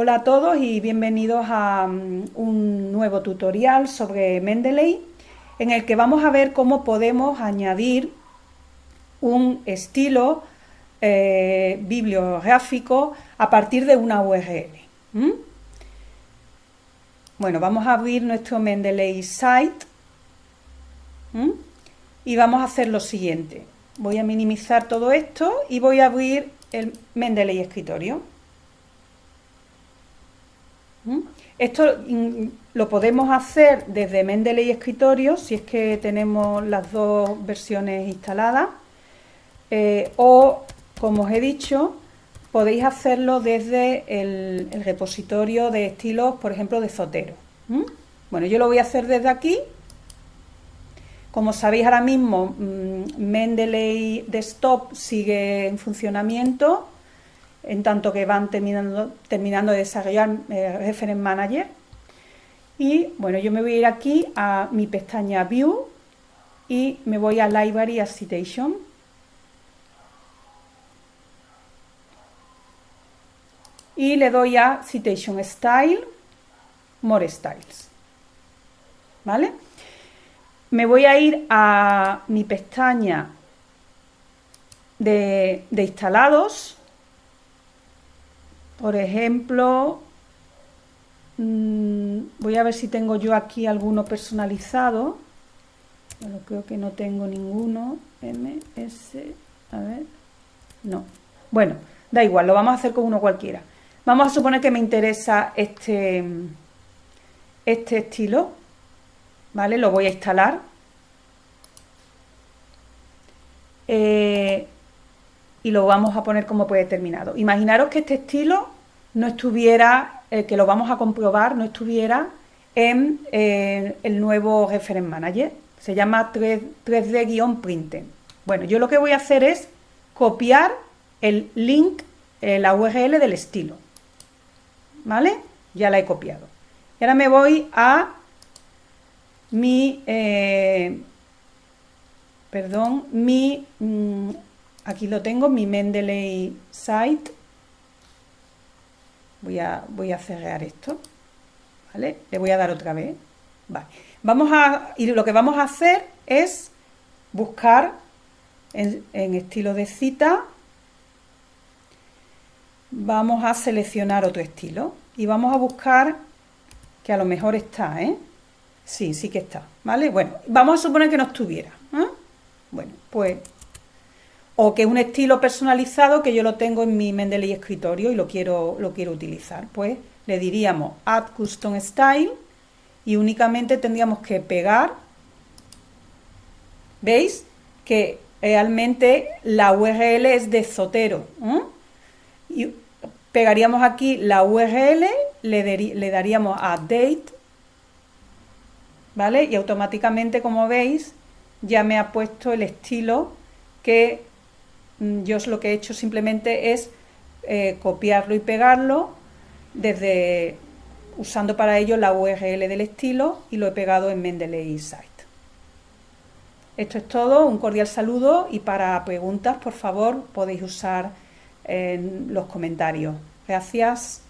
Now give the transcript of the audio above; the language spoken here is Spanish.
Hola a todos y bienvenidos a um, un nuevo tutorial sobre Mendeley en el que vamos a ver cómo podemos añadir un estilo eh, bibliográfico a partir de una URL. Bueno, vamos a abrir nuestro Mendeley site y vamos a hacer lo siguiente. Voy a minimizar todo esto y voy a abrir el Mendeley escritorio. Esto mm, lo podemos hacer desde Mendeley Escritorio, si es que tenemos las dos versiones instaladas, eh, o, como os he dicho, podéis hacerlo desde el, repositorio de estilos, por ejemplo, de Zotero. Bueno, yo lo voy a hacer desde aquí. Como sabéis ahora mismo, Mendeley Desktop sigue en funcionamiento, en tanto que van terminando, terminando de desarrollar eh, Reference Manager. Y bueno, yo me voy a ir aquí a mi pestaña View y me voy a Library a Citation. Y le doy a Citation Style, More Styles. ¿Vale? Me voy a ir a mi pestaña de, de instalados por ejemplo, mm, voy a ver si tengo yo aquí alguno personalizado. Creo que no tengo ninguno. MS, a ver, no. Bueno, da igual, lo vamos a hacer con uno cualquiera. Vamos a suponer que me interesa este, este estilo, ¿vale? Lo voy a instalar. Eh, y lo vamos a poner como predeterminado. Imaginaros que este estilo no estuviera, eh, que lo vamos a comprobar, no estuviera en eh, el nuevo Reference Manager. Se llama 3, d printing Bueno, yo lo que voy a hacer es copiar el link, eh, la URL del estilo. ¿Vale? Ya la he copiado. Y ahora me voy a mi, perdón, mi mm, Aquí lo tengo, mi Mendeley site. Voy a, voy a cerrar esto. ¿Vale? Le voy a dar otra vez. Vamos a, y lo que vamos a hacer es buscar en, estilo de cita. Vamos a seleccionar otro estilo. Y vamos a buscar que a lo mejor está, ¿eh? Sí, sí que está, ¿vale? Bueno, vamos a suponer que no estuviera. ¿eh? Bueno, pues o que es un estilo personalizado que yo lo tengo en mi Mendeley escritorio y lo quiero, lo quiero utilizar. Pues le diríamos Add Custom Style y únicamente tendríamos que pegar, ¿veis? Que realmente la URL es de Zotero. Y pegaríamos aquí la URL, le, le daríamos a Date, ¿vale? Y automáticamente, como veis, ya me ha puesto el estilo que yo lo que he hecho simplemente es eh, copiarlo y pegarlo desde usando para ello la URL del estilo y lo he pegado en Mendeley Site. Esto es todo, un cordial saludo y para preguntas, por favor, podéis usar en los comentarios. Gracias.